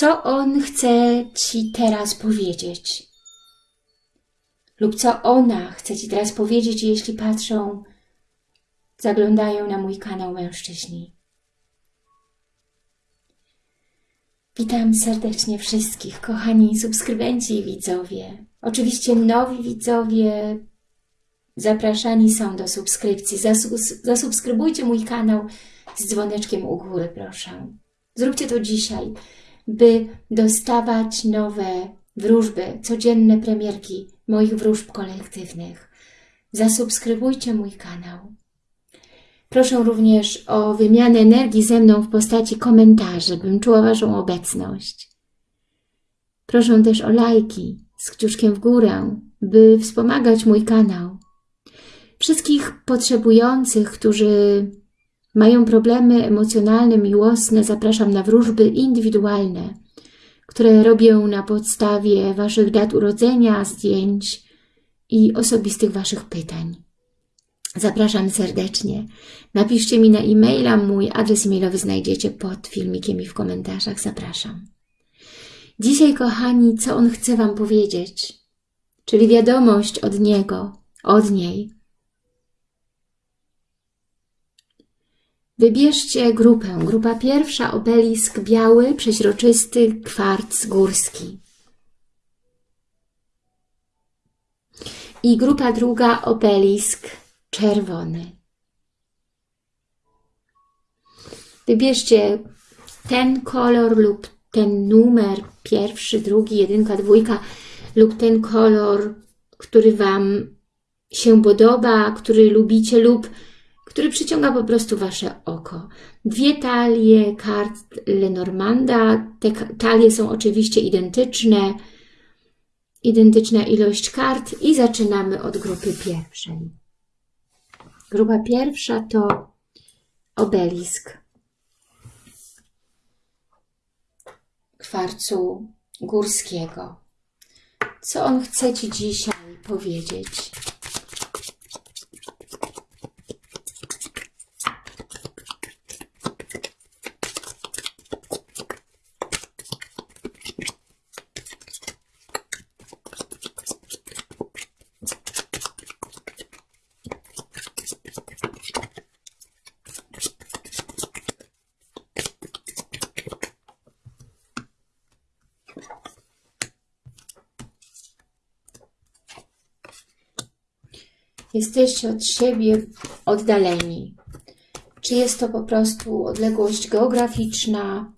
Co on chce Ci teraz powiedzieć? Lub co ona chce Ci teraz powiedzieć, jeśli patrzą, zaglądają na mój kanał mężczyźni. Witam serdecznie wszystkich, kochani subskrybenci i widzowie. Oczywiście nowi widzowie zapraszani są do subskrypcji. zasubskrybujcie mój kanał z dzwoneczkiem u góry, proszę. Zróbcie to dzisiaj, by dostawać nowe wróżby, codzienne premierki moich wróżb kolektywnych. Zasubskrybujcie mój kanał. Proszę również o wymianę energii ze mną w postaci komentarzy, bym czuła Waszą obecność. Proszę też o lajki z kciuszkiem w górę, by wspomagać mój kanał. Wszystkich potrzebujących, którzy mają problemy emocjonalne, miłosne, zapraszam na wróżby indywidualne, które robię na podstawie Waszych dat urodzenia, zdjęć i osobistych Waszych pytań. Zapraszam serdecznie. Napiszcie mi na e-maila, mój adres e-mailowy znajdziecie pod filmikiem i w komentarzach. Zapraszam. Dzisiaj, kochani, co on chce Wam powiedzieć? Czyli wiadomość od niego, od niej. Wybierzcie grupę. Grupa pierwsza, obelisk biały, przeźroczysty, kwarc górski. I grupa druga, obelisk czerwony. Wybierzcie ten kolor lub ten numer, pierwszy, drugi, jedynka, dwójka lub ten kolor, który Wam się podoba, który lubicie lub który przyciąga po prostu Wasze oko. Dwie talie kart Lenormanda. Te talie są oczywiście identyczne. Identyczna ilość kart i zaczynamy od grupy pierwszej. Grupa pierwsza to obelisk kwarcu górskiego. Co on chce Ci dzisiaj powiedzieć? Jesteście od siebie oddaleni. Czy jest to po prostu odległość geograficzna,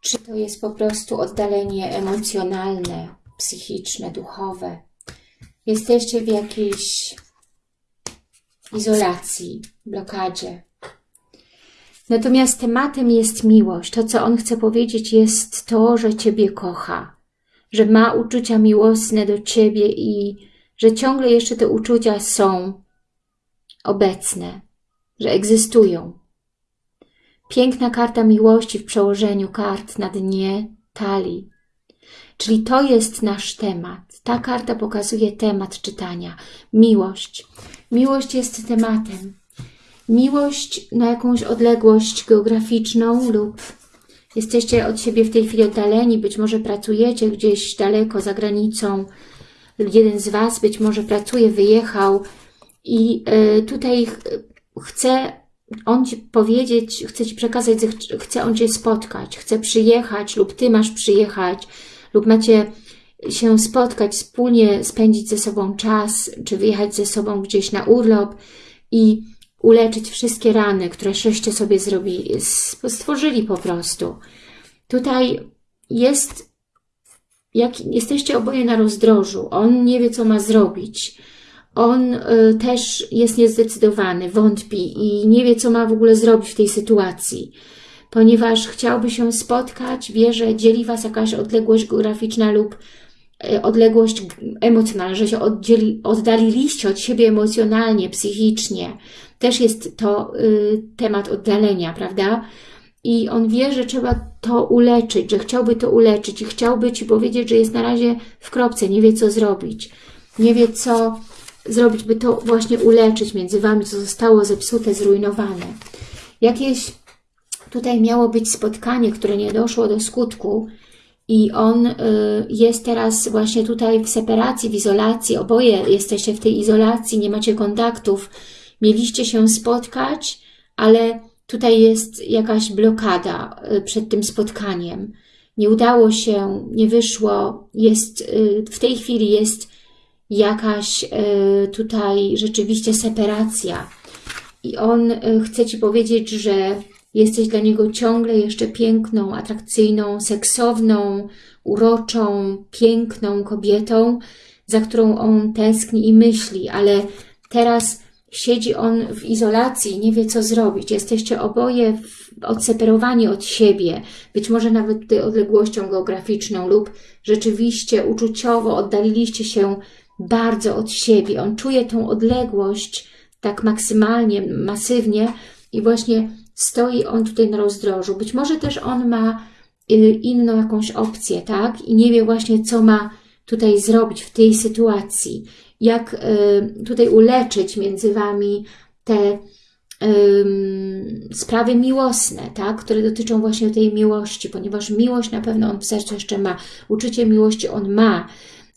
czy to jest po prostu oddalenie emocjonalne, psychiczne, duchowe. Jesteście w jakiejś izolacji, blokadzie. Natomiast tematem jest miłość. To, co on chce powiedzieć, jest to, że Ciebie kocha, że ma uczucia miłosne do Ciebie i że ciągle jeszcze te uczucia są obecne, że egzystują. Piękna karta miłości w przełożeniu kart na dnie talii. Czyli to jest nasz temat. Ta karta pokazuje temat czytania. Miłość. Miłość jest tematem. Miłość na jakąś odległość geograficzną lub jesteście od siebie w tej chwili oddaleni, być może pracujecie gdzieś daleko za granicą, jeden z Was być może pracuje, wyjechał i e, tutaj chce on Ci powiedzieć, chce Ci przekazać, chce on Cię spotkać, chce przyjechać lub Ty masz przyjechać lub macie się spotkać, wspólnie spędzić ze sobą czas, czy wyjechać ze sobą gdzieś na urlop i uleczyć wszystkie rany, które żeście sobie zrobili, stworzyli po prostu. Tutaj jest jak jesteście oboje na rozdrożu, on nie wie, co ma zrobić, on y, też jest niezdecydowany, wątpi i nie wie, co ma w ogóle zrobić w tej sytuacji, ponieważ chciałby się spotkać, wie, że dzieli Was jakaś odległość geograficzna lub y, odległość emocjonalna, że się oddzieli, oddaliliście od siebie emocjonalnie, psychicznie. Też jest to y, temat oddalenia, prawda? I on wie, że trzeba to uleczyć, że chciałby to uleczyć i chciałby Ci powiedzieć, że jest na razie w kropce, nie wie co zrobić, nie wie co zrobić, by to właśnie uleczyć między Wami, co zostało zepsute, zrujnowane. Jakieś tutaj miało być spotkanie, które nie doszło do skutku i on y, jest teraz właśnie tutaj w separacji, w izolacji, oboje jesteście w tej izolacji, nie macie kontaktów, mieliście się spotkać, ale tutaj jest jakaś blokada y, przed tym spotkaniem. Nie udało się, nie wyszło, jest, y, w tej chwili jest jakaś tutaj rzeczywiście separacja. I on chce Ci powiedzieć, że Jesteś dla niego ciągle jeszcze piękną, atrakcyjną, seksowną, uroczą, piękną kobietą, za którą on tęskni i myśli, ale teraz siedzi on w izolacji, nie wie co zrobić. Jesteście oboje odseparowani od siebie, być może nawet tutaj odległością geograficzną lub rzeczywiście uczuciowo oddaliliście się bardzo od siebie. On czuje tą odległość tak maksymalnie, masywnie i właśnie stoi on tutaj na rozdrożu. Być może też on ma y, inną jakąś opcję, tak? I nie wie właśnie, co ma tutaj zrobić w tej sytuacji. Jak y, tutaj uleczyć między Wami te sprawy miłosne, tak? które dotyczą właśnie tej miłości, ponieważ miłość na pewno on w sercu jeszcze ma. Uczucie miłości on ma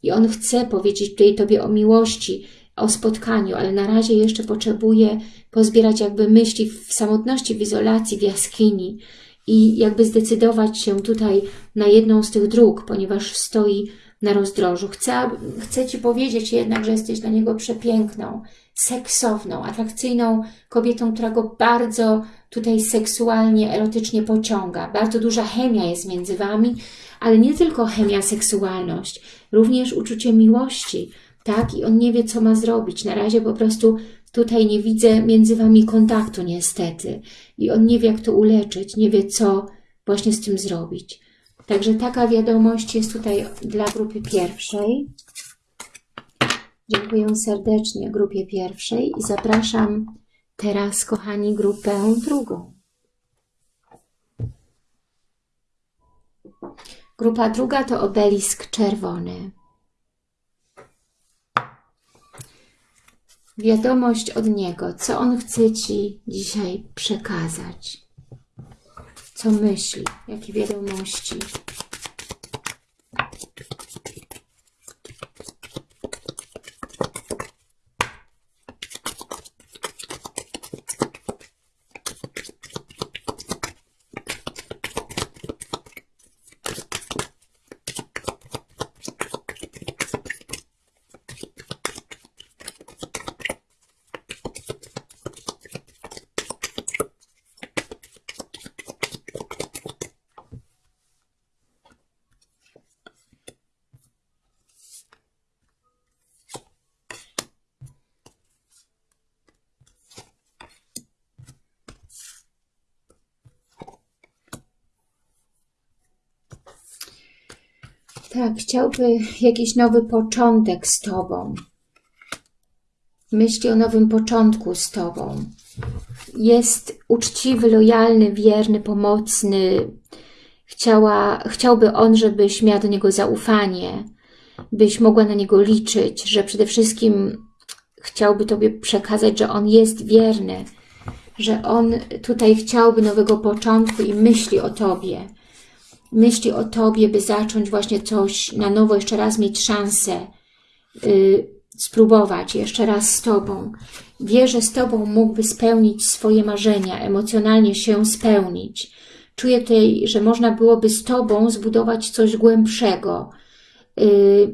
i on chce powiedzieć tutaj Tobie o miłości, o spotkaniu, ale na razie jeszcze potrzebuje pozbierać jakby myśli w samotności, w izolacji, w jaskini i jakby zdecydować się tutaj na jedną z tych dróg, ponieważ stoi na rozdrożu. Chcę, chcę Ci powiedzieć jednak, że jesteś dla niego przepiękną, seksowną, atrakcyjną kobietą, która go bardzo tutaj seksualnie, erotycznie pociąga. Bardzo duża chemia jest między Wami, ale nie tylko chemia, seksualność, również uczucie miłości, tak? I on nie wie, co ma zrobić. Na razie po prostu tutaj nie widzę między Wami kontaktu niestety. I on nie wie, jak to uleczyć, nie wie, co właśnie z tym zrobić. Także taka wiadomość jest tutaj dla grupy pierwszej. Dziękuję serdecznie grupie pierwszej i zapraszam teraz, kochani, grupę drugą. Grupa druga to obelisk czerwony. wiadomość od Niego, co On chce Ci dzisiaj przekazać, co myśli, jakie wiadomości. Tak, chciałby jakiś nowy początek z Tobą. Myśli o nowym początku z Tobą. Jest uczciwy, lojalny, wierny, pomocny. Chciała, chciałby on, żebyś miała do niego zaufanie, byś mogła na niego liczyć, że przede wszystkim chciałby Tobie przekazać, że on jest wierny, że on tutaj chciałby nowego początku i myśli o Tobie myśli o Tobie, by zacząć właśnie coś na nowo, jeszcze raz mieć szansę yy, spróbować jeszcze raz z Tobą. Wie, że z Tobą mógłby spełnić swoje marzenia, emocjonalnie się spełnić. Czuję tutaj, że można byłoby z Tobą zbudować coś głębszego, yy,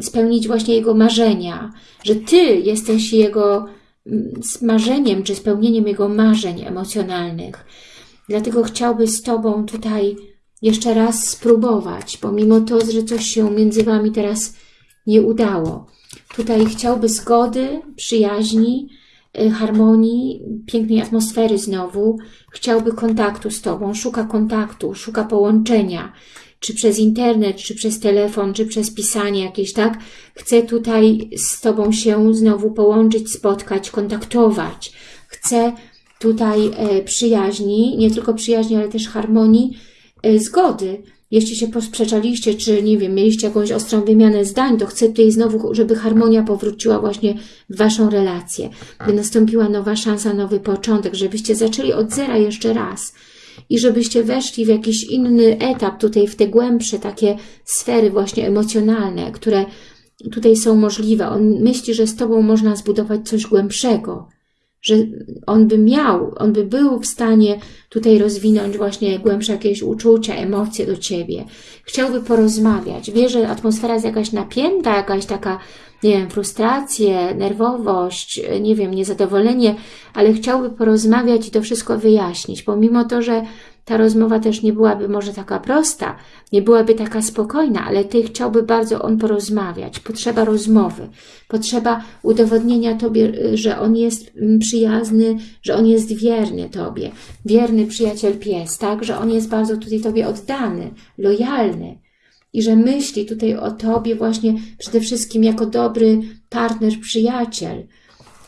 spełnić właśnie Jego marzenia, że Ty jesteś Jego mm, marzeniem, czy spełnieniem Jego marzeń emocjonalnych. Dlatego chciałby z Tobą tutaj jeszcze raz spróbować, pomimo to, że coś się między Wami teraz nie udało. Tutaj chciałby zgody, przyjaźni, y, harmonii, pięknej atmosfery znowu. Chciałby kontaktu z Tobą, szuka kontaktu, szuka połączenia, czy przez internet, czy przez telefon, czy przez pisanie jakieś, tak? Chce tutaj z Tobą się znowu połączyć, spotkać, kontaktować. Chce tutaj e, przyjaźni, nie tylko przyjaźni, ale też harmonii, zgody. Jeśli się posprzeczaliście, czy nie wiem, mieliście jakąś ostrą wymianę zdań, to chcę tutaj znowu, żeby harmonia powróciła właśnie w Waszą relację, by nastąpiła nowa szansa, nowy początek, żebyście zaczęli od zera jeszcze raz. i żebyście weszli w jakiś inny etap, tutaj w te głębsze takie sfery właśnie emocjonalne, które tutaj są możliwe. On myśli, że z Tobą można zbudować coś głębszego, że on by miał, on by był w stanie tutaj rozwinąć właśnie głębsze jakieś uczucia, emocje do Ciebie. Chciałby porozmawiać. Wie, że atmosfera jest jakaś napięta, jakaś taka, nie wiem, frustrację, nerwowość, nie wiem, niezadowolenie, ale chciałby porozmawiać i to wszystko wyjaśnić, pomimo to, że ta rozmowa też nie byłaby może taka prosta, nie byłaby taka spokojna, ale Ty chciałby bardzo on porozmawiać. Potrzeba rozmowy, potrzeba udowodnienia Tobie, że on jest mm, przyjazny, że on jest wierny Tobie, wierny przyjaciel pies, tak, że on jest bardzo tutaj Tobie oddany, lojalny. I że myśli tutaj o Tobie właśnie przede wszystkim jako dobry partner, przyjaciel,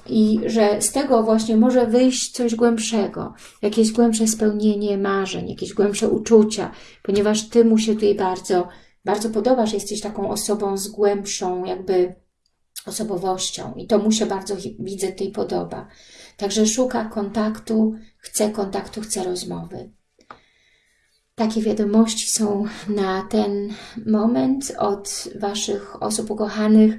i że z tego właśnie może wyjść coś głębszego, jakieś głębsze spełnienie marzeń, jakieś głębsze uczucia, ponieważ Ty mu się tutaj bardzo, bardzo podobasz, jesteś taką osobą z głębszą jakby osobowością i to mu się bardzo, widzę, tej podoba. Także szuka kontaktu, chce kontaktu, chce rozmowy. Takie wiadomości są na ten moment od Waszych osób ukochanych.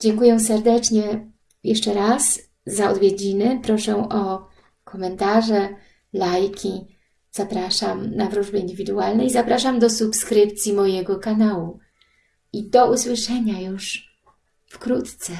Dziękuję serdecznie jeszcze raz za odwiedziny. Proszę o komentarze, lajki. Zapraszam na wróżby indywidualne i zapraszam do subskrypcji mojego kanału. I do usłyszenia już wkrótce.